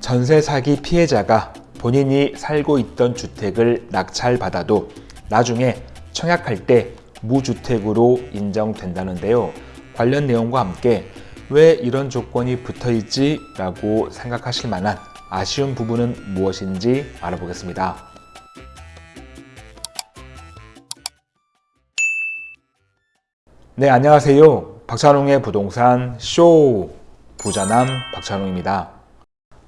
전세 사기 피해자가 본인이 살고 있던 주택을 낙찰받아도 나중에 청약할 때 무주택으로 인정된다는데요. 관련 내용과 함께 왜 이런 조건이 붙어 있지? 라고 생각하실 만한 아쉬운 부분은 무엇인지 알아보겠습니다. 네, 안녕하세요. 박찬웅의 부동산 쇼 부자남 박찬웅입니다.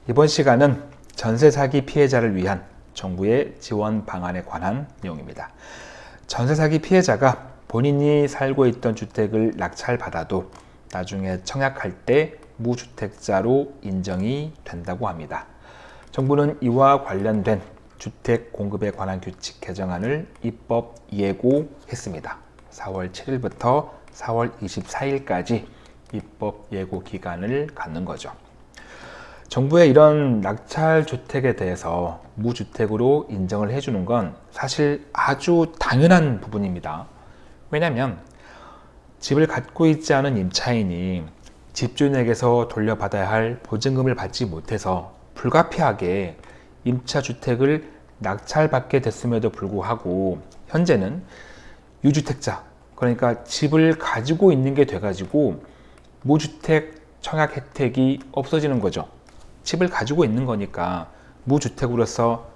이번 시간은 전세 사기 피해자를 위한 정부의 지원 방안에 관한 내용입니다. 전세 사기 피해자가 본인이 살고 있던 주택을 낙찰받아도 나중에 청약할 때 무주택자로 인정이 된다고 합니다. 정부는 이와 관련된 주택 공급에 관한 규칙 개정안을 입법 예고했습니다. 4월 7일부터 4월 24일까지 입법 예고 기간을 갖는 거죠. 정부의 이런 낙찰 주택에 대해서 무주택으로 인정을 해주는 건 사실 아주 당연한 부분입니다. 왜냐하면 집을 갖고 있지 않은 임차인이 집주인에게서 돌려받아야 할 보증금을 받지 못해서 불가피하게 임차주택을 낙찰받게 됐음에도 불구하고 현재는 유주택자 그러니까 집을 가지고 있는 게 돼가지고 무주택 청약 혜택이 없어지는 거죠. 집을 가지고 있는 거니까 무주택으로서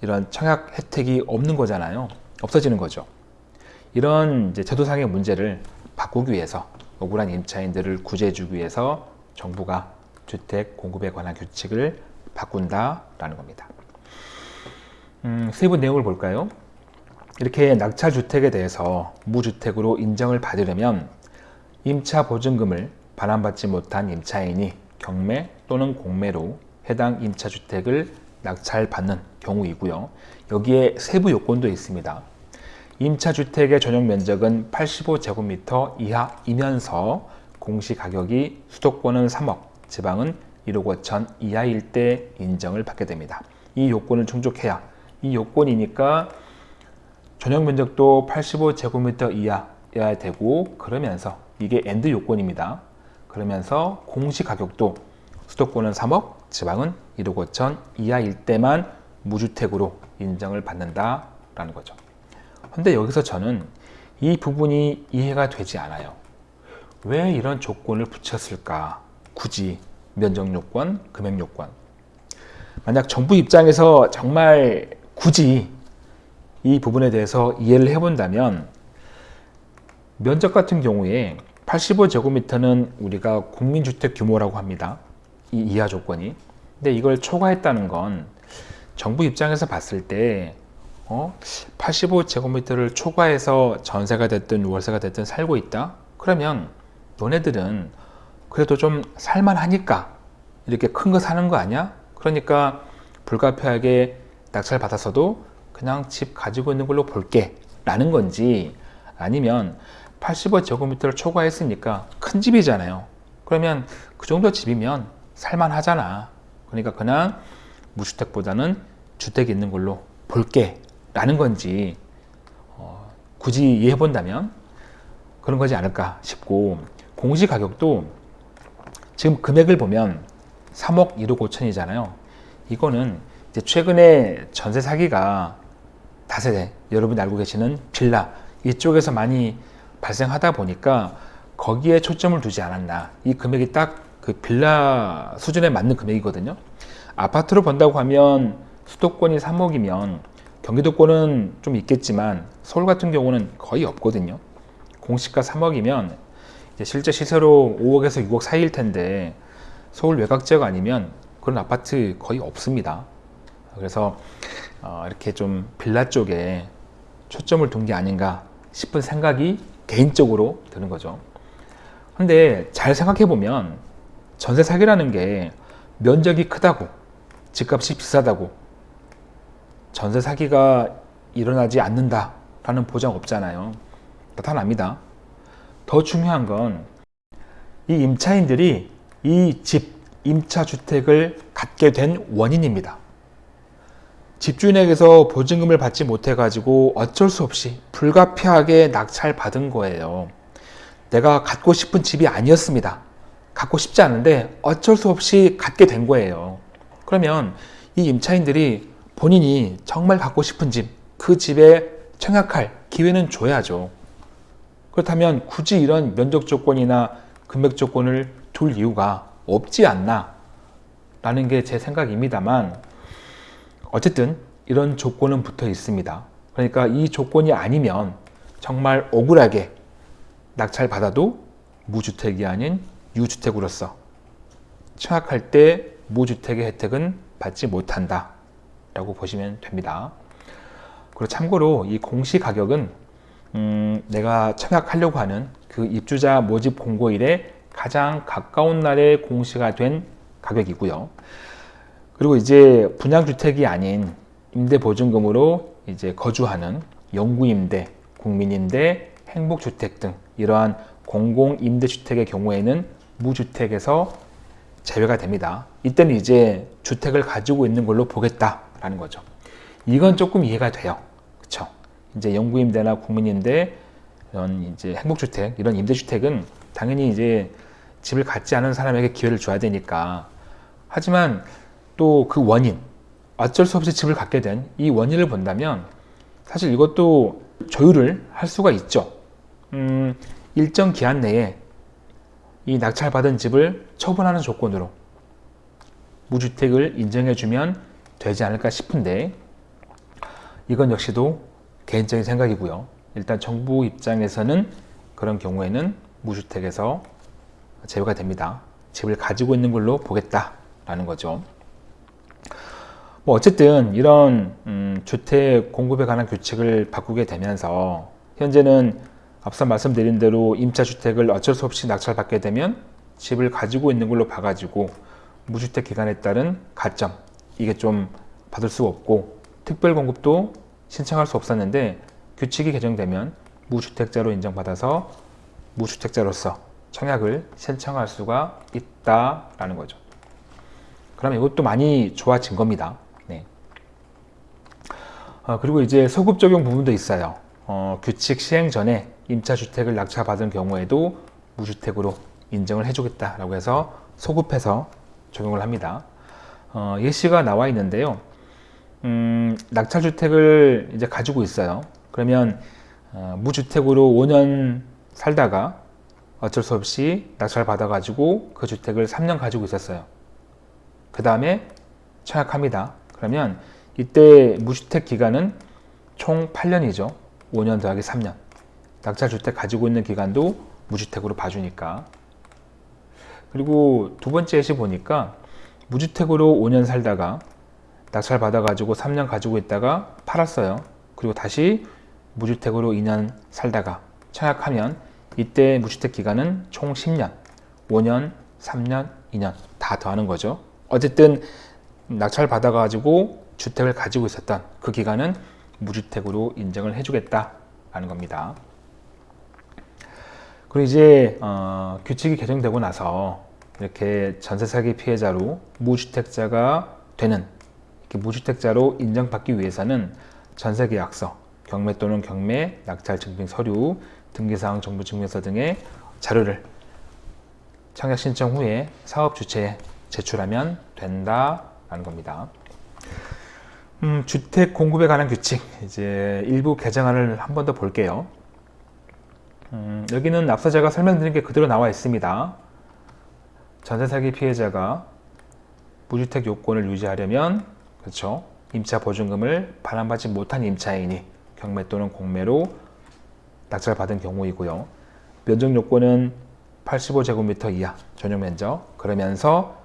이런 청약 혜택이 없는 거잖아요. 없어지는 거죠. 이런 제도상의 문제를 바꾸기 위해서 억울한 임차인들을 구제해주기 위해서 정부가 주택 공급에 관한 규칙을 바꾼다라는 겁니다. 음, 세부 내용을 볼까요? 이렇게 낙찰 주택에 대해서 무주택으로 인정을 받으려면 임차 보증금을 반환받지 못한 임차인이 경매 또는 공매로 해당 임차주택을 낙찰받는 경우이고요. 여기에 세부 요건도 있습니다. 임차주택의 전용 면적은 85제곱미터 이하이면서 공시가격이 수도권은 3억, 지방은 1억 5천 이하일 때 인정을 받게 됩니다. 이 요건을 충족해야 이 요건이니까 전용 면적도 85제곱미터 이하여야 되고 그러면서 이게 and 요건입니다. 그러면서 공시 가격도 수도권은 3억, 지방은 1억 5천 이하일 때만 무주택으로 인정을 받는다라는 거죠. 근데 여기서 저는 이 부분이 이해가 되지 않아요. 왜 이런 조건을 붙였을까? 굳이 면적 요건, 금액 요건. 만약 정부 입장에서 정말 굳이 이 부분에 대해서 이해를 해본다면 면적 같은 경우에 85제곱미터는 우리가 국민주택 규모라고 합니다. 이 이하 조건이. 근데 이걸 초과했다는 건 정부 입장에서 봤을 때 어? 85제곱미터를 초과해서 전세가 됐든 월세가 됐든 살고 있다? 그러면 너네들은 그래도 좀 살만하니까 이렇게 큰 거 사는 거 아니야? 그러니까 불가피하게 낙찰 받아서도 그냥 집 가지고 있는 걸로 볼게 라는 건지 아니면 85제곱미터를 초과했으니까 큰 집이잖아요. 그러면 그 정도 집이면 살만하잖아. 그러니까 그냥 무주택보다는 주택이 있는 걸로 볼게 라는 건지 어, 굳이 이해해 본다면 그런 거지 않을까 싶고 공시가격도 지금 금액을 보면 3억 1억 5천이잖아요. 이거는 이제 최근에 전세 사기가 다세대 여러분이 알고 계시는 빌라 이쪽에서 많이 발생하다 보니까 거기에 초점을 두지 않았나. 이 금액이 딱 그 빌라 수준에 맞는 금액이거든요. 아파트로 본다고 하면 수도권이 3억이면 경기도권은 좀 있겠지만 서울 같은 경우는 거의 없거든요. 공시가 3억이면 실제 시세로 5억에서 6억 사이일 텐데 서울 외곽 지역 아니면 그런 아파트 거의 없습니다. 그래서 어, 이렇게 좀 빌라 쪽에 초점을 둔 게 아닌가 싶은 생각이 개인적으로 드는 거죠. 근데 잘 생각해 보면 전세 사기라는 게 면적이 크다고 집값이 비싸다고 전세 사기가 일어나지 않는다 라는 보장 없잖아요. 나타납니다. 더 중요한 건 이 임차인들이 이 집 임차주택을 갖게 된 원인입니다 집주인에게서 보증금을 받지 못해 가지고 어쩔 수 없이 불가피하게 낙찰 받은 거예요. 내가 갖고 싶은 집이 아니었습니다. 갖고 싶지 않은데 어쩔 수 없이 갖게 된 거예요. 그러면 이 임차인들이 본인이 정말 갖고 싶은 집, 그 집에 청약할 기회는 줘야죠. 그렇다면 굳이 이런 면적 조건이나 금액 조건을 둘 이유가 없지 않나? 라는 게 제 생각입니다만 어쨌든 이런 조건은 붙어 있습니다. 그러니까 이 조건이 아니면 정말 억울하게 낙찰 받아도 무주택이 아닌 유주택으로서 청약할 때 무주택의 혜택은 받지 못한다 라고 보시면 됩니다. 그리고 참고로 이 공시 가격은 음, 내가 청약하려고 하는 그 입주자 모집 공고일에 가장 가까운 날에 공시가 된 가격이고요. 그리고 이제 분양주택이 아닌 임대보증금으로 이제 거주하는 영구임대, 국민임대, 행복주택 등 이러한 공공임대주택의 경우에는 무주택에서 제외가 됩니다. 이때는 이제 주택을 가지고 있는 걸로 보겠다라는 거죠. 이건 조금 이해가 돼요. 그렇죠? 이제 영구임대나 국민임대 이런 이제 행복주택 이런 임대주택은 당연히 이제 집을 갖지 않은 사람에게 기회를 줘야 되니까 하지만 또 그 원인 어쩔 수 없이 집을 갖게 된 이 원인을 본다면 사실 이것도 조율을 할 수가 있죠. 음, 일정 기한 내에 이 낙찰받은 집을 처분하는 조건으로 무주택을 인정해주면 되지 않을까 싶은데 이건 역시도 개인적인 생각이고요. 일단 정부 입장에서는 그런 경우에는 무주택에서 제외가 됩니다. 집을 가지고 있는 걸로 보겠다라는 거죠. 뭐 어쨌든 이런 음, 주택 공급에 관한 규칙을 바꾸게 되면서 현재는 앞서 말씀드린 대로 임차 주택을 어쩔 수 없이 낙찰받게 되면 집을 가지고 있는 걸로 봐가지고 무주택 기간에 따른 가점 이게 좀 받을 수 없고 특별 공급도 신청할 수 없었는데 규칙이 개정되면 무주택자로 인정받아서 무주택자로서 청약을 신청할 수가 있다라는 거죠. 그럼 이것도 많이 좋아진 겁니다. 네. 어, 그리고 이제 소급 적용 부분도 있어요. 어, 규칙 시행 전에 임차주택을 낙찰받은 경우에도 무주택으로 인정을 해주겠다라고 해서 소급해서 적용을 합니다. 어, 예시가 나와 있는데요. 음, 낙찰주택을 이제 가지고 있어요. 그러면 어, 무주택으로 5년 살다가 어쩔 수 없이 낙찰 받아가지고 그 주택을 3년 가지고 있었어요. 그 다음에 청약합니다. 그러면 이때 무주택 기간은 총 8년이죠. 5년 더하기 3년. 낙찰주택 가지고 있는 기간도 무주택으로 봐주니까. 그리고 두 번째 예시 보니까 무주택으로 5년 살다가 낙찰 받아가지고 3년 가지고 있다가 팔았어요. 그리고 다시 무주택으로 2년 살다가 청약하면 이때 무주택 기간은 총 10년, 5년, 3년, 2년 다 더하는 거죠. 어쨌든 낙찰 받아가지고 주택을 가지고 있었던 그 기간은 무주택으로 인정을 해주겠다라는 겁니다. 그리고 이제 어, 규칙이 개정되고 나서 이렇게 전세 사기 피해자로 무주택자가 되는 무주택자로 인정받기 위해서는 전세계약서, 경매 또는 경매, 낙찰 증빙 서류, 등기사항 정보 증명서 등의 자료를 청약 신청 후에 사업 주체에 제출하면 된다라는 겁니다. 음, 주택 공급에 관한 규칙 이제 일부 개정안을 한 번 더 볼게요. 음, 여기는 앞서 제가 설명드린 게 그대로 나와 있습니다. 전세 사기 피해자가 무주택 요건을 유지하려면 그렇죠. 임차 보증금을 반환받지 못한 임차인이 경매 또는 공매로 낙찰 받은 경우이고요. 면적 요건은 85제곱미터 이하 전용 면적 그러면서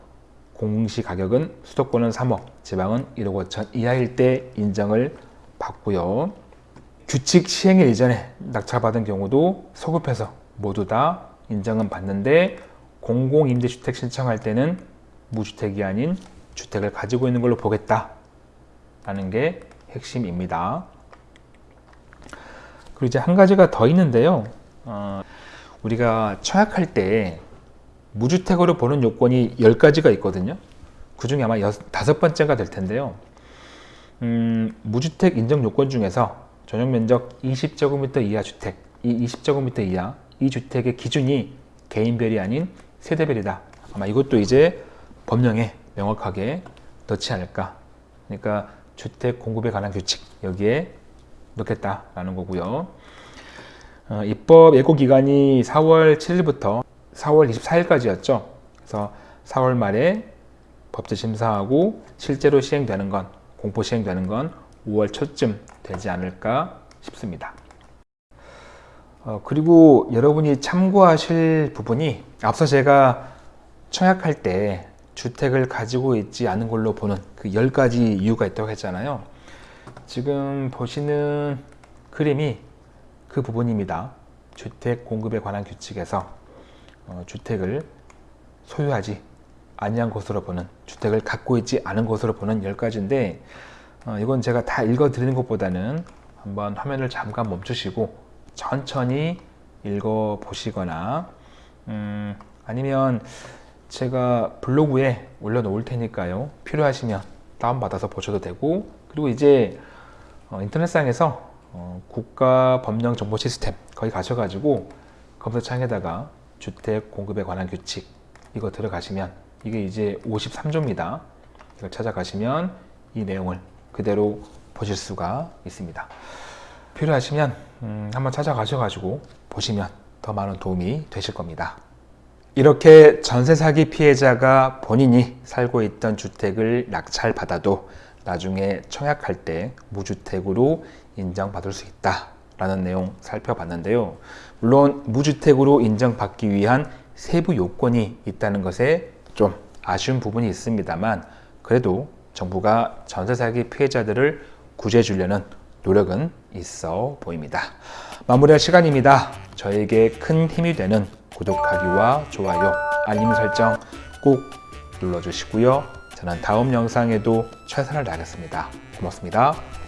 공시 가격은 수도권은 3억, 지방은 1억 5천 이하일 때 인정을 받고요. 규칙 시행일 이전에 낙찰받은 경우도 소급해서 모두 다 인정은 받는데 공공임대주택 신청할 때는 무주택이 아닌 주택을 가지고 있는 걸로 보겠다 라는 게 핵심입니다. 그리고 이제 한 가지가 더 있는데요. 어, 우리가 청약할 때 무주택으로 보는 요건이 10가지가 있거든요. 그 중에 아마 여섯, 다섯 번째가 될 텐데요. 음, 무주택 인정 요건 중에서 전용 면적 20제곱미터 이하 주택, 이 20제곱미터 이하 이 주택의 기준이 개인별이 아닌 세대별이다. 아마 이것도 이제 법령에 명확하게 넣지 않을까. 그러니까 주택 공급에 관한 규칙 여기에 넣겠다라는 거고요. 어, 입법 예고 기간이 4월 7일부터 4월 24일까지였죠. 그래서 4월 말에 법제 심사하고 실제로 시행되는 건 공포 시행되는 건 5월 초쯤 되지 않을까 싶습니다. 어, 그리고 여러분이 참고하실 부분이 앞서 제가 청약할 때 주택을 가지고 있지 않은 걸로 보는 그 10가지 이유가 있다고 했잖아요. 지금 보시는 그림이 그 부분입니다. 주택 공급에 관한 규칙에서 어, 주택을 소유하지 아니한 것으로 보는 주택을 갖고 있지 않은 것으로 보는 10가지인데 어, 이건 제가 다 읽어 드리는 것보다는 한번 화면을 잠깐 멈추시고 천천히 읽어 보시거나 음, 아니면 제가 블로그에 올려놓을 테니까요. 필요하시면 다운받아서 보셔도 되고 그리고 이제 어, 인터넷상에서 어, 국가법령정보 시스템 거기 가셔가지고 검색창에다가 주택 공급에 관한 규칙 이거 들어가시면 이게 이제 53조입니다. 이걸 찾아가시면 이 내용을 그대로 보실 수가 있습니다. 필요하시면 음, 한번 찾아가셔가지고 보시면 더 많은 도움이 되실 겁니다. 이렇게 전세 사기 피해자가 본인이 살고 있던 주택을 낙찰받아도 나중에 청약할 때 무주택으로 인정받을 수 있다 라는 내용 살펴봤는데요. 물론 무주택으로 인정받기 위한 세부 요건이 있다는 것에 좀 아쉬운 부분이 있습니다만 그래도 정부가 전세 사기 피해자들을 구제해 주려는 노력은 있어 보입니다. 마무리할 시간입니다. 저에게 큰 힘이 되는 구독하기와 좋아요, 알림 설정 꼭 눌러주시고요. 저는 다음 영상에도 최선을 다하겠습니다. 고맙습니다.